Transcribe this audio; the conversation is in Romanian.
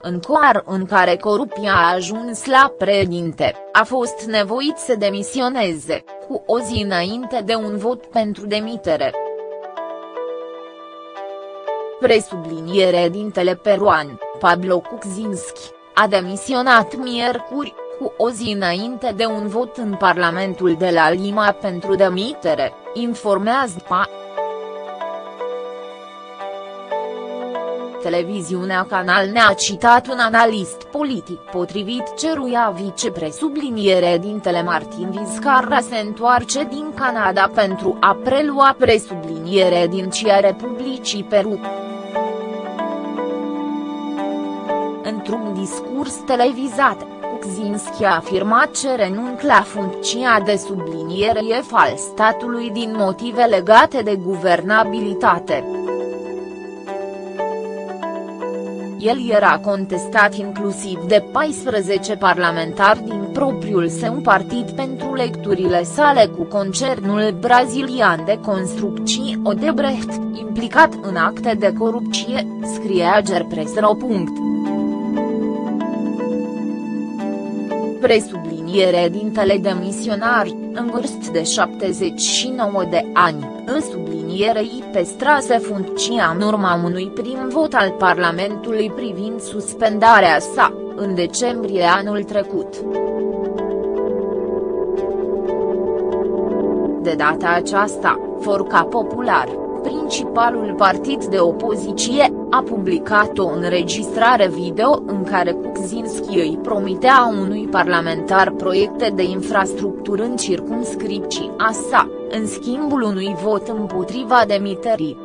în coar în care corupția a ajuns la președinte, a fost nevoit să demisioneze, cu o zi înainte de un vot pentru demitere. Presubliniere dintele peruan, Pablo Kuczynski, a demisionat miercuri, cu o zi înainte de un vot în Parlamentul de la Lima pentru demitere, informează PA. Televiziunea Canal ne-a citat un analist politic potrivit ceruia vicepresubliniere dintele Martin Vizcarra se întoarce din Canada pentru a prelua presubliniere din CIA Republicii Peru. Într-un discurs televizat, Kuczynski a afirmat ce renunț la funcția de subliniere al statului din motive legate de guvernabilitate. El era contestat inclusiv de 14 parlamentari din propriul său partid pentru lecturile sale cu concernul brazilian de construcții Odebrecht, implicat în acte de corupție, scrie Agerpresro. Presubliniere dintele demisionar, în vârstă de 79 de ani, în sublinierei păstrase funcția în urma unui prim vot al Parlamentului privind suspendarea sa, în decembrie anul trecut. De data aceasta, Forca Popular, principalul partid de opoziție, a publicat o înregistrare video în care Kuczynski îi promitea unui parlamentar proiecte de infrastructură în circumscripția sa, în schimbul unui vot împotriva demiterii.